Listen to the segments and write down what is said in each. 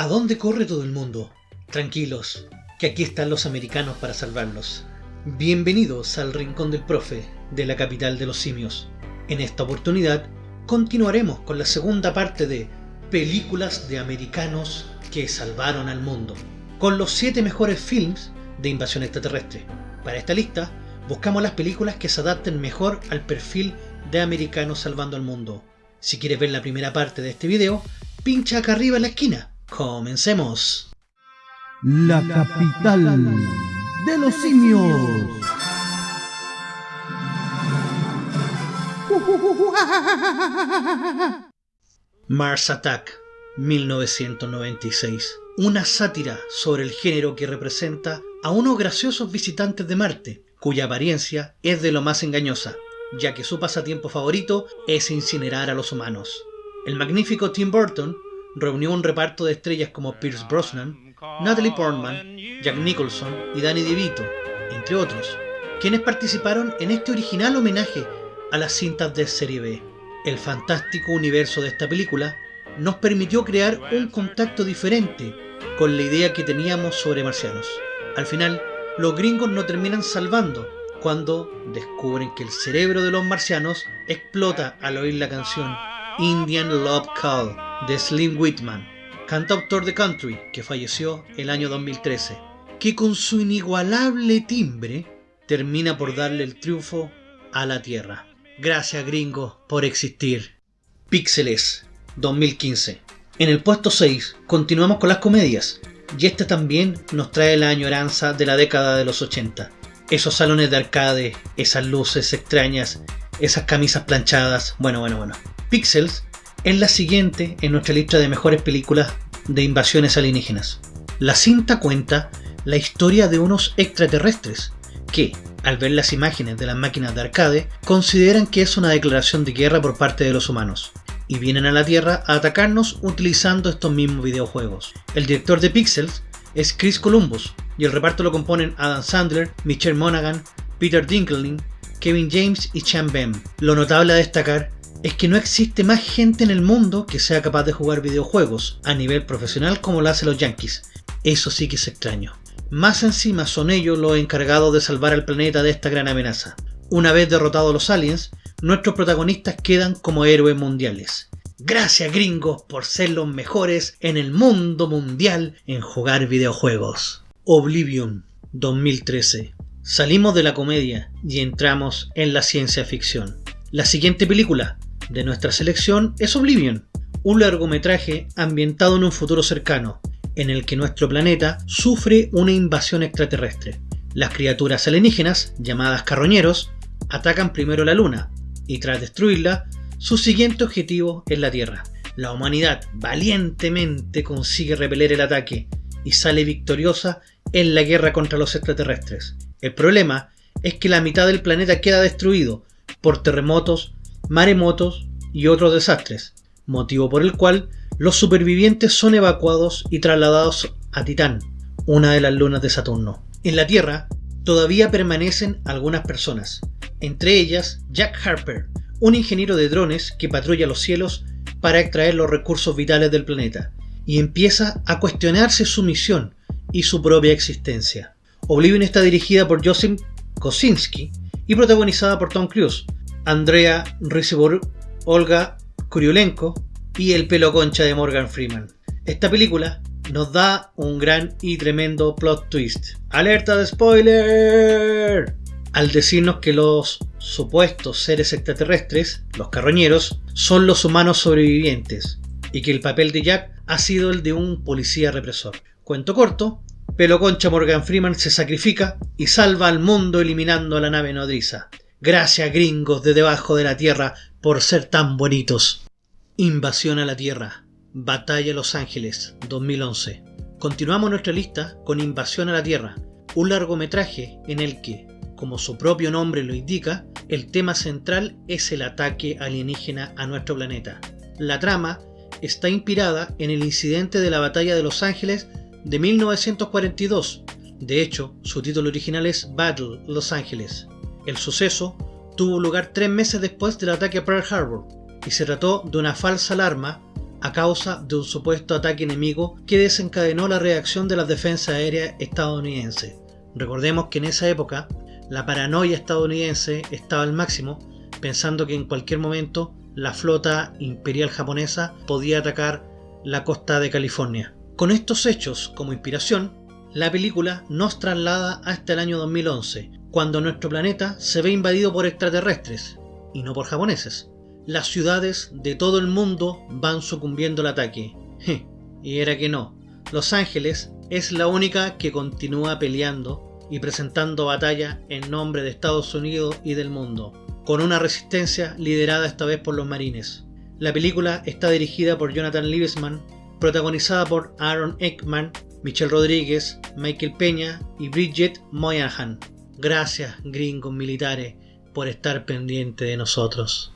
¿A dónde corre todo el mundo? Tranquilos, que aquí están los americanos para salvarlos. Bienvenidos al Rincón del Profe, de la capital de los simios. En esta oportunidad, continuaremos con la segunda parte de Películas de americanos que salvaron al mundo, con los 7 mejores films de invasión extraterrestre. Para esta lista, buscamos las películas que se adapten mejor al perfil de americanos salvando al mundo. Si quieres ver la primera parte de este video, pincha acá arriba en la esquina. Comencemos. La capital de los simios. Mars Attack, 1996. Una sátira sobre el género que representa a unos graciosos visitantes de Marte, cuya apariencia es de lo más engañosa, ya que su pasatiempo favorito es incinerar a los humanos. El magnífico Tim Burton reunió un reparto de estrellas como Pierce Brosnan, Natalie Portman, Jack Nicholson y Danny DeVito, entre otros, quienes participaron en este original homenaje a las cintas de serie B. El fantástico universo de esta película nos permitió crear un contacto diferente con la idea que teníamos sobre marcianos. Al final, los gringos no terminan salvando cuando descubren que el cerebro de los marcianos explota al oír la canción Indian Love Call de Slim Whitman, cantautor de country que falleció el año 2013, que con su inigualable timbre termina por darle el triunfo a la Tierra. Gracias gringos por existir. Píxeles 2015. En el puesto 6 continuamos con las comedias, y este también nos trae la añoranza de la década de los 80. Esos salones de arcade, esas luces extrañas, esas camisas planchadas, bueno, bueno, bueno. Pixels es la siguiente en nuestra lista de mejores películas de invasiones alienígenas. La cinta cuenta la historia de unos extraterrestres que, al ver las imágenes de las máquinas de arcade, consideran que es una declaración de guerra por parte de los humanos y vienen a la Tierra a atacarnos utilizando estos mismos videojuegos. El director de Pixels es Chris Columbus y el reparto lo componen Adam Sandler, Michelle Monaghan, Peter Dinklage, Kevin James y Chan Bem. Lo notable a destacar es que no existe más gente en el mundo que sea capaz de jugar videojuegos a nivel profesional como lo hacen los Yankees. Eso sí que es extraño. Más encima son ellos los encargados de salvar al planeta de esta gran amenaza. Una vez derrotados los aliens, nuestros protagonistas quedan como héroes mundiales. Gracias gringos por ser los mejores en el mundo mundial en jugar videojuegos. Oblivion 2013. Salimos de la comedia y entramos en la ciencia ficción. La siguiente película, de nuestra selección es Oblivion, un largometraje ambientado en un futuro cercano, en el que nuestro planeta sufre una invasión extraterrestre. Las criaturas alienígenas, llamadas carroñeros, atacan primero la Luna, y tras destruirla, su siguiente objetivo es la Tierra. La humanidad valientemente consigue repeler el ataque y sale victoriosa en la guerra contra los extraterrestres. El problema es que la mitad del planeta queda destruido por terremotos, maremotos y otros desastres, motivo por el cual los supervivientes son evacuados y trasladados a Titán, una de las lunas de Saturno. En la Tierra todavía permanecen algunas personas, entre ellas Jack Harper, un ingeniero de drones que patrulla los cielos para extraer los recursos vitales del planeta, y empieza a cuestionarse su misión y su propia existencia. Oblivion está dirigida por Joseph Kosinski y protagonizada por Tom Cruise, Andrea Riseborough, Olga Kurylenko y el pelo concha de Morgan Freeman. Esta película nos da un gran y tremendo plot twist. ¡Alerta de spoiler! Al decirnos que los supuestos seres extraterrestres, los carroñeros, son los humanos sobrevivientes y que el papel de Jack ha sido el de un policía represor. Cuento corto, Pelo Concha Morgan Freeman se sacrifica y salva al mundo eliminando a la nave nodriza. Gracias gringos de debajo de la tierra por ser tan bonitos. Invasión a la Tierra. Batalla Los Ángeles, 2011. Continuamos nuestra lista con Invasión a la Tierra, un largometraje en el que, como su propio nombre lo indica, el tema central es el ataque alienígena a nuestro planeta. La trama está inspirada en el incidente de la Batalla de Los Ángeles de 1942. De hecho, su título original es Battle Los Ángeles. El suceso tuvo lugar tres meses después del ataque a Pearl Harbor y se trató de una falsa alarma a causa de un supuesto ataque enemigo que desencadenó la reacción de las defensas aéreas estadounidenses. Recordemos que en esa época la paranoia estadounidense estaba al máximo, pensando que en cualquier momento la flota imperial japonesa podía atacar la costa de California. Con estos hechos como inspiración, la película nos traslada hasta el año 2011, cuando nuestro planeta se ve invadido por extraterrestres, y no por japoneses. Las ciudades de todo el mundo van sucumbiendo al ataque. y era que no. Los Ángeles es la única que continúa peleando y presentando batalla en nombre de Estados Unidos y del mundo, con una resistencia liderada esta vez por los marines. La película está dirigida por Jonathan Liebesman, protagonizada por Aaron Eckman, Michelle Rodríguez, Michael Peña y Bridget Moynihan. Gracias, gringos militares, por estar pendiente de nosotros.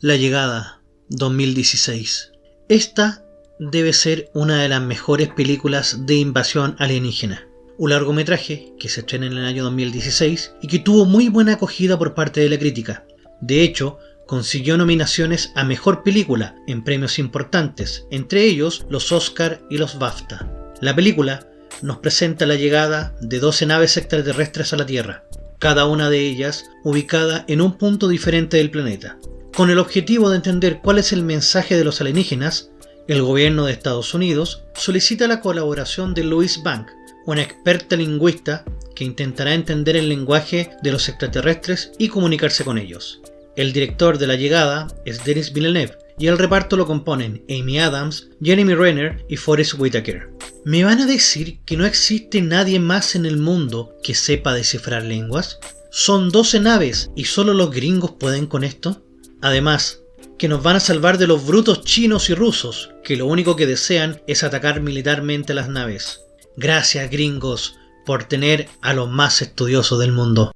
La llegada 2016. Esta debe ser una de las mejores películas de invasión alienígena un largometraje que se estrena en el año 2016 y que tuvo muy buena acogida por parte de la crítica. De hecho, consiguió nominaciones a Mejor Película en premios importantes, entre ellos los Oscar y los BAFTA. La película nos presenta la llegada de 12 naves extraterrestres a la Tierra, cada una de ellas ubicada en un punto diferente del planeta. Con el objetivo de entender cuál es el mensaje de los alienígenas, el gobierno de Estados Unidos solicita la colaboración de Louis Bank, una experta lingüista que intentará entender el lenguaje de los extraterrestres y comunicarse con ellos. El director de la llegada es Denis Villeneuve y el reparto lo componen Amy Adams, Jeremy Renner y Forrest Whitaker. ¿Me van a decir que no existe nadie más en el mundo que sepa descifrar lenguas? Son 12 naves y solo los gringos pueden con esto. Además, que nos van a salvar de los brutos chinos y rusos, que lo único que desean es atacar militarmente las naves. Gracias gringos por tener a los más estudiosos del mundo.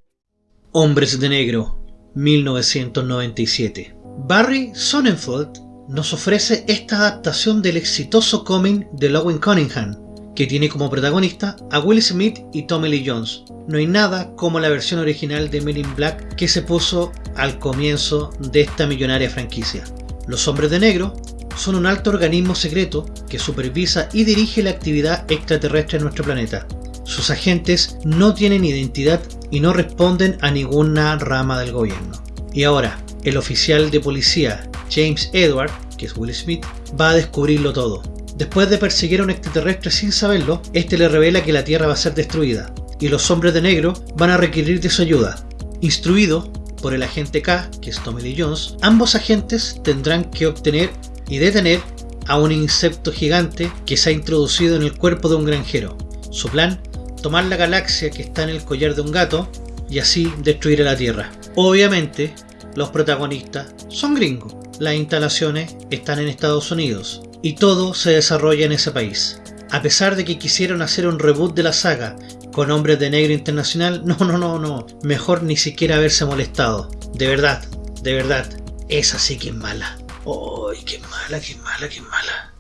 Hombres de Negro, 1997. Barry Sonnenfeld nos ofrece esta adaptación del exitoso cómic de Lowen Cunningham, que tiene como protagonista a Will Smith y Tommy Lee Jones. No hay nada como la versión original de Men in Black que se puso al comienzo de esta millonaria franquicia. Los Hombres de Negro son un alto organismo secreto que supervisa y dirige la actividad extraterrestre en nuestro planeta. Sus agentes no tienen identidad y no responden a ninguna rama del gobierno. Y ahora, el oficial de policía James Edward, que es Will Smith, va a descubrirlo todo. Después de perseguir a un extraterrestre sin saberlo, este le revela que la Tierra va a ser destruida, y los hombres de negro van a requerir de su ayuda. Instruido por el agente K, que es Tommy Lee Jones, ambos agentes tendrán que obtener y detener a un insecto gigante que se ha introducido en el cuerpo de un granjero. Su plan, tomar la galaxia que está en el collar de un gato y así destruir a la Tierra. Obviamente, los protagonistas son gringos. Las instalaciones están en Estados Unidos y todo se desarrolla en ese país. A pesar de que quisieron hacer un reboot de la saga con Hombres de Negro Internacional, no, no, no, no. Mejor ni siquiera haberse molestado. De verdad, de verdad, esa sí que es mala. ¡Ay, qué mala, qué mala, qué mala!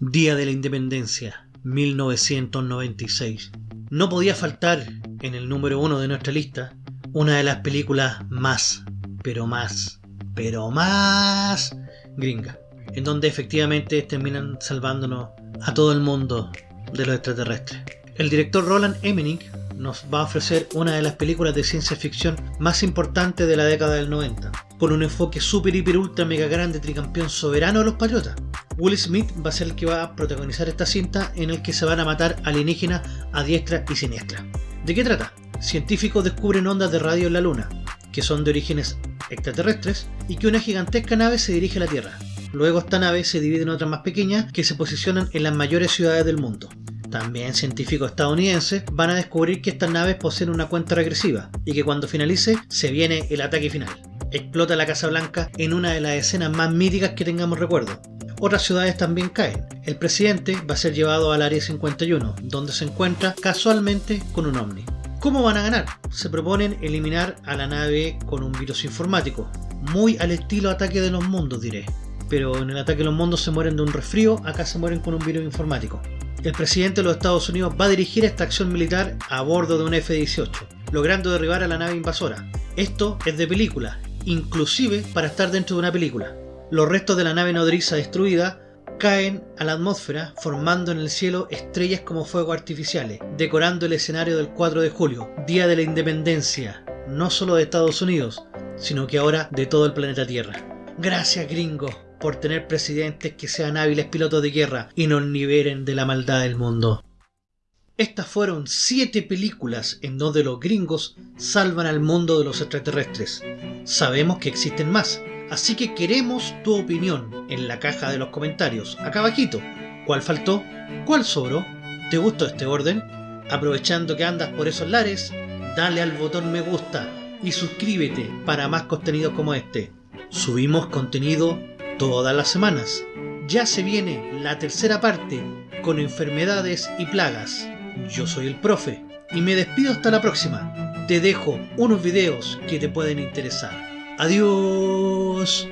Día de la Independencia, 1996. No podía faltar en el número uno de nuestra lista una de las películas más, pero más, pero más gringa, en donde efectivamente terminan salvándonos a todo el mundo de los extraterrestres. El director Roland Emmerich nos va a ofrecer una de las películas de ciencia ficción más importantes de la década del 90, con un enfoque super, hiper, ultra, mega grande, tricampeón soberano de los patriotas. Will Smith va a ser el que va a protagonizar esta cinta en el que se van a matar alienígenas a diestra y siniestra. ¿De qué trata? Científicos descubren ondas de radio en la Luna, que son de orígenes extraterrestres, y que una gigantesca nave se dirige a la Tierra. Luego esta nave se divide en otras más pequeñas que se posicionan en las mayores ciudades del mundo también científicos estadounidenses, van a descubrir que estas naves poseen una cuenta regresiva y que cuando finalice se viene el ataque final. Explota la Casa Blanca en una de las escenas más míticas que tengamos recuerdo. Otras ciudades también caen. El presidente va a ser llevado al Área 51, donde se encuentra casualmente con un ovni. ¿Cómo van a ganar? Se proponen eliminar a la nave con un virus informático, muy al estilo ataque de los mundos diré. Pero en el ataque de los mundos se mueren de un resfrío, acá se mueren con un virus informático el presidente de los Estados Unidos va a dirigir esta acción militar a bordo de un F-18, logrando derribar a la nave invasora. Esto es de película, inclusive para estar dentro de una película. Los restos de la nave nodriza destruida caen a la atmósfera formando en el cielo estrellas como fuegos artificiales, decorando el escenario del 4 de julio, Día de la Independencia, no solo de Estados Unidos, sino que ahora de todo el planeta Tierra. Gracias gringos por tener presidentes que sean hábiles pilotos de guerra y nos liberen de la maldad del mundo. Estas fueron siete películas en donde los gringos salvan al mundo de los extraterrestres. Sabemos que existen más, así que queremos tu opinión en la caja de los comentarios, acá abajito. ¿Cuál faltó? ¿Cuál sobró? ¿Te gustó este orden? Aprovechando que andas por esos lares, dale al botón me gusta y suscríbete para más contenido como este. Subimos contenido todas las semanas. Ya se viene la tercera parte con enfermedades y plagas. Yo soy el profe y me despido hasta la próxima. Te dejo unos videos que te pueden interesar. Adiós.